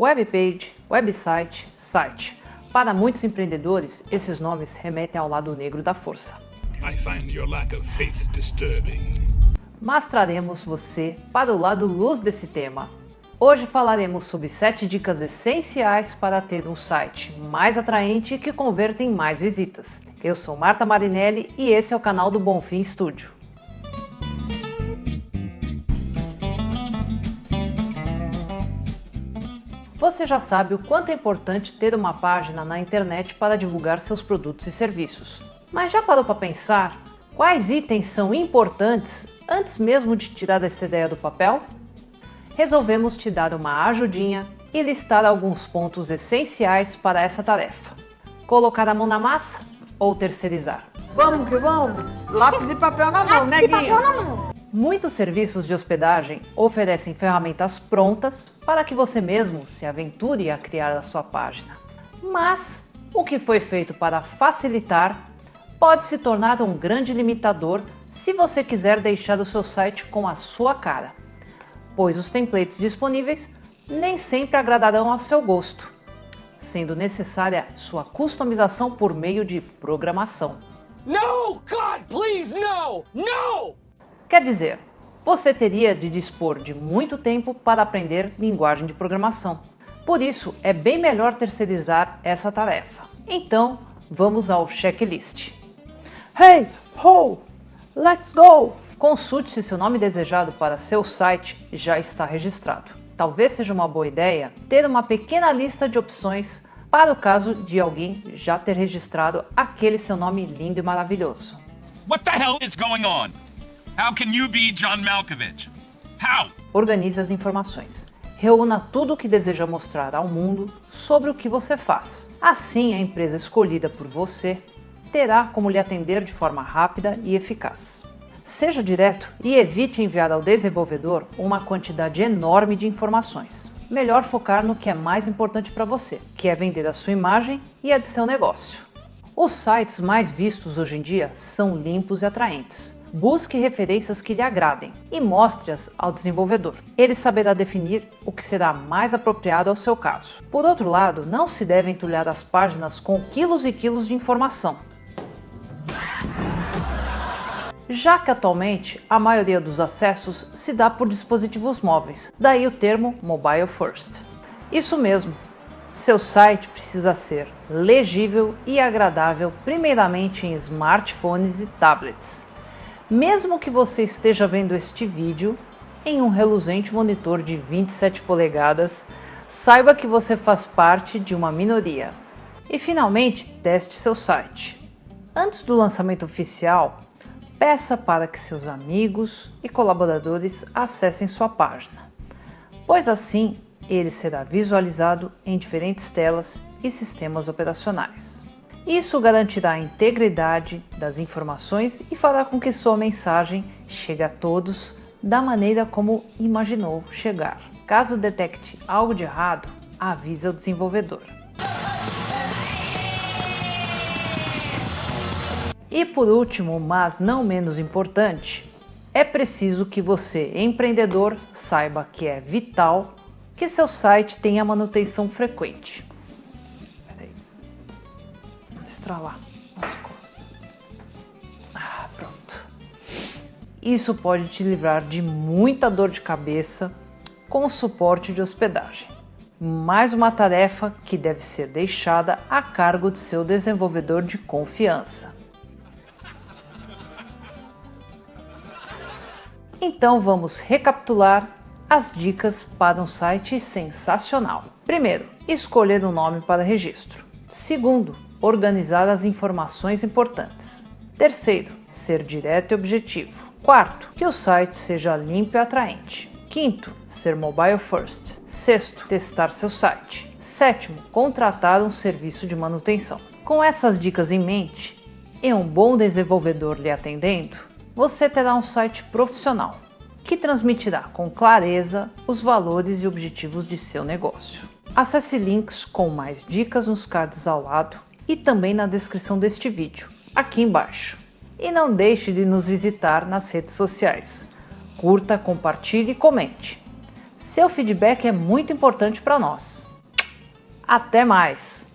Webpage, website, site. Para muitos empreendedores, esses nomes remetem ao lado negro da força. I find your lack of faith disturbing. Mas traremos você para o lado luz desse tema. Hoje falaremos sobre 7 dicas essenciais para ter um site mais atraente e que converta em mais visitas. Eu sou Marta Marinelli e esse é o canal do Bonfim Studio. Você já sabe o quanto é importante ter uma página na internet para divulgar seus produtos e serviços. Mas já parou para pensar quais itens são importantes antes mesmo de tirar essa ideia do papel? Resolvemos te dar uma ajudinha e listar alguns pontos essenciais para essa tarefa. Colocar a mão na massa ou terceirizar? Vamos que vamos! Lápis e papel na mão, né, Guinha? papel na mão. Muitos serviços de hospedagem oferecem ferramentas prontas para que você mesmo se aventure a criar a sua página. Mas o que foi feito para facilitar pode se tornar um grande limitador se você quiser deixar o seu site com a sua cara, pois os templates disponíveis nem sempre agradarão ao seu gosto, sendo necessária sua customização por meio de programação. No, God, please, no! No! Quer dizer, você teria de dispor de muito tempo para aprender linguagem de programação. Por isso, é bem melhor terceirizar essa tarefa. Então, vamos ao checklist. Hey, ho, let's go! Consulte se seu nome desejado para seu site já está registrado. Talvez seja uma boa ideia ter uma pequena lista de opções para o caso de alguém já ter registrado aquele seu nome lindo e maravilhoso. What the hell is going on? How can you be John Malkovich? How? Organize as informações. Reúna tudo o que deseja mostrar ao mundo sobre o que você faz. Assim, a empresa escolhida por você terá como lhe atender de forma rápida e eficaz. Seja direto e evite enviar ao desenvolvedor uma quantidade enorme de informações. Melhor focar no que é mais importante para você, que é vender a sua imagem e a de seu negócio. Os sites mais vistos hoje em dia são limpos e atraentes busque referências que lhe agradem e mostre-as ao desenvolvedor. Ele saberá definir o que será mais apropriado ao seu caso. Por outro lado, não se deve entulhar as páginas com quilos e quilos de informação. Já que atualmente a maioria dos acessos se dá por dispositivos móveis, daí o termo Mobile First. Isso mesmo, seu site precisa ser legível e agradável primeiramente em smartphones e tablets mesmo que você esteja vendo este vídeo em um reluzente monitor de 27 polegadas, saiba que você faz parte de uma minoria. E finalmente, teste seu site. Antes do lançamento oficial, peça para que seus amigos e colaboradores acessem sua página, pois assim ele será visualizado em diferentes telas e sistemas operacionais. Isso garantirá a integridade das informações e fará com que sua mensagem chegue a todos da maneira como imaginou chegar. Caso detecte algo de errado, avise o desenvolvedor. E por último, mas não menos importante, é preciso que você, empreendedor, saiba que é vital que seu site tenha manutenção frequente estralar as costas. Ah, pronto. Isso pode te livrar de muita dor de cabeça com suporte de hospedagem. Mais uma tarefa que deve ser deixada a cargo de seu desenvolvedor de confiança. Então vamos recapitular as dicas para um site sensacional. Primeiro, escolher um nome para registro. Segundo, organizar as informações importantes. Terceiro, ser direto e objetivo. Quarto, que o site seja limpo e atraente. Quinto, ser mobile first. Sexto, testar seu site. Sétimo, contratar um serviço de manutenção. Com essas dicas em mente e um bom desenvolvedor lhe atendendo, você terá um site profissional que transmitirá com clareza os valores e objetivos de seu negócio. Acesse links com mais dicas nos cards ao lado e também na descrição deste vídeo, aqui embaixo. E não deixe de nos visitar nas redes sociais. Curta, compartilhe e comente. Seu feedback é muito importante para nós. Até mais!